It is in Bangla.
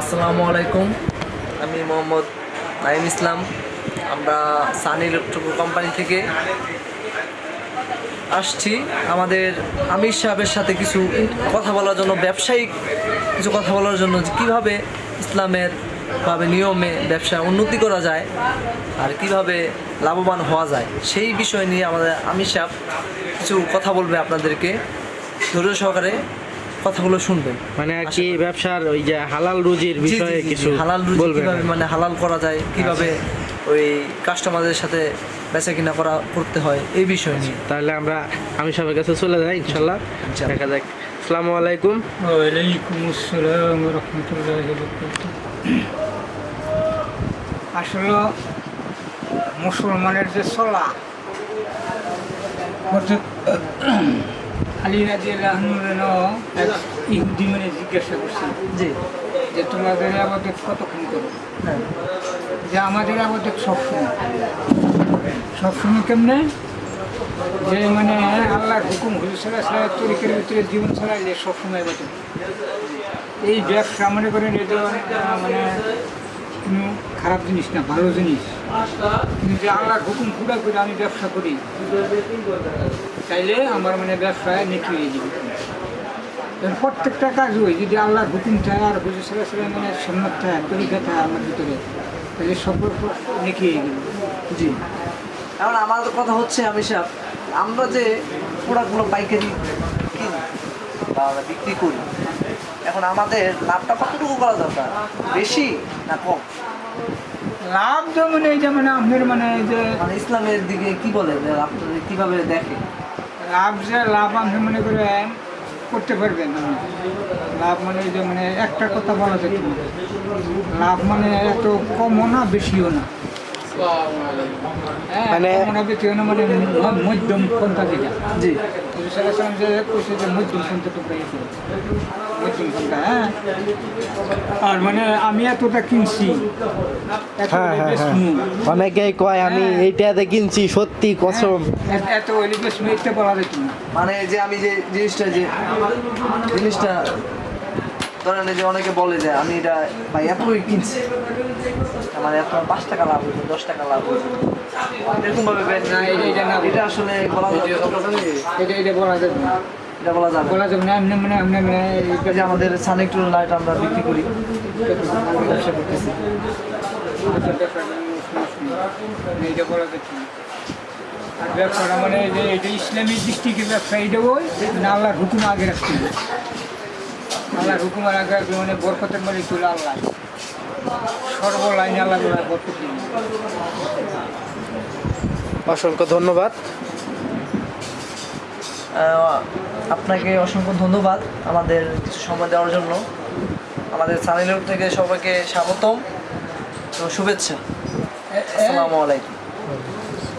আসসালামু আলাইকুম। আমি মোহাম্মদ নাইম ইসলাম। আমরা সানি ইলেকট্রিক কোম্পানি থেকে আসছি। আমাদের আমির সাহেবের সাথে কিছু কথা বলার জন্য, ব্যবসায়িক কিছু কথা বলার জন্য কীভাবে ইসলামের ভাবে নিয়মে ব্যবসায় উন্নতি করা যায় আর কীভাবে লাভবান হওয়া যায়, সেই বিষয় নিয়ে আমাদের আমির সাহেব কিছু কথা বলবে আপনাদেরকে। ধৈর্য সহকারে কথাগুলো শুনবেন। মানে আর কি ব্যবসার ওই যে হালাল রুজির বিষয়ে কিছু হালাল রুজি বলবেন কীভাবে মানে হালাল করা যায় কীভাবে ওই কাস্টমারদের সাথে বেচা কিনা করা করতে হয় এই বিষয় নিয়ে। তাহলে আমরা আমি সবার কাছে চলে যাই ইনশাল্লাহ। ইনশাল্লাহ। দেখা যাক। আসসালামু আলাইকুম। ওয়ালাইকুম আসসালাম রহমতুল্লাহ আসলে মুসলমানের যে চলা আলী রাজি এক ইহুদি মানে জিজ্ঞাসা করছে জি। যে তোমাদের আবাদত কতক্ষণ করো? হ্যাঁ। যে আমাদের আবাদত সবসময়। সবসময় কেমনে? যে মানে আল্লাহর হুকুম হুজুর সাল্লাহ সাল্লাহ তরিকের ভিতরে জীবন চালাইলে সবসময় আবাদত। এই ব্যবসা মনে করেন এটা মানে কোনো খারাপ জিনিস না ভালো জিনিস। কিন্তু যে আল্লাহর হুকুম পুরা করে আমি ব্যবসা করি। তাইলে আমার মানে ব্যবসায় নেকি হয়ে যাবে। এর প্রত্যেকটা কাজ ওই যদি আল্লাহর হুকুম থাকে আর হুজুর সাল্লাহ সাল্লাম মানে সন্ন্যত থাকে তরিকা থাকে আমার ভিতরে তাহলে সম্পর্ক নেকি হয়ে যাবে। জি। এখন আমার কথা হচ্ছে আমি সাহেব আমরা যে প্রোডাক্টগুলো পাইকারি কিনি বা বিক্রি করি এখন আমাদের লাভটা কতটুকু করা দরকার? বেশি না কম? লাভ যেমন এই যেমন আপনার মানে যে মানে ইসলামের দিকে কি বলে যে আপনাদের কীভাবে দেখে লাভ যে লাভ আপনি মনে করে করতে পারবেন লাভ মানে যে মানে একটা কথা বলা যেত লাভ মানে এত কমও না বেশিও না। হ্যাঁ, মানে- মানে মধ্যম পন্থা যেটা। জি। মধ্যম পন্থা তো পেয়েছে মধ্যম পন্থা হ্যাঁ আর মানে আমি এতটা কিনছি। হ্যাঁ হ্যাঁ হ্যাঁ। অনেকেই কয় আমি হ্যাঁ। এইটাতে কিনছি সত্যি কসম। এত- এত হইলে বেশ মেয়েতে বলা যেত মানে যে আমি যে জিনিসটা যে জিনিসটা ধরেন যে অনেকে বলে যে আমি এটা ভাই এতই কিনছি। আমার এত পাঁচ টাকা লাভ হয়েছে দশ টাকা লাভ হয়েছে। এরকম ভাবে না, এটা- এটা না। এটা আসলে বলা যাবে এটা এটা বলা না। এটা বলা যাবে। না। বলা যাবে না এমনি মানে এমনি মানে এই যে আমাদের সানেক্টর লাইট আমরা বিক্রি করি। ব্যবসা করতেছি। এইটা বলা যাচ্ছে আর ব্যবসাটা মানে যে এটা ব্যবসা এটা ওই মানে আল্লাহর হুকুম আগে রাখতে হবে। আল্লাহর হুকুম আগে রাখবে মানে বরকতের মানে চলে আল্লাহ। সর্বলাইন আল্লাহ বলে বরকত অসংখ্য ধন্যবাদ। আপনাকে অসংখ্য ধন্যবাদ আমাদের কিছু সময় দেওয়ার জন্য। আমাদের সানিলুর থেকে সবাইকে স্বাগতম। তো শুভেচ্ছা। আসসালামু আলাইকুম।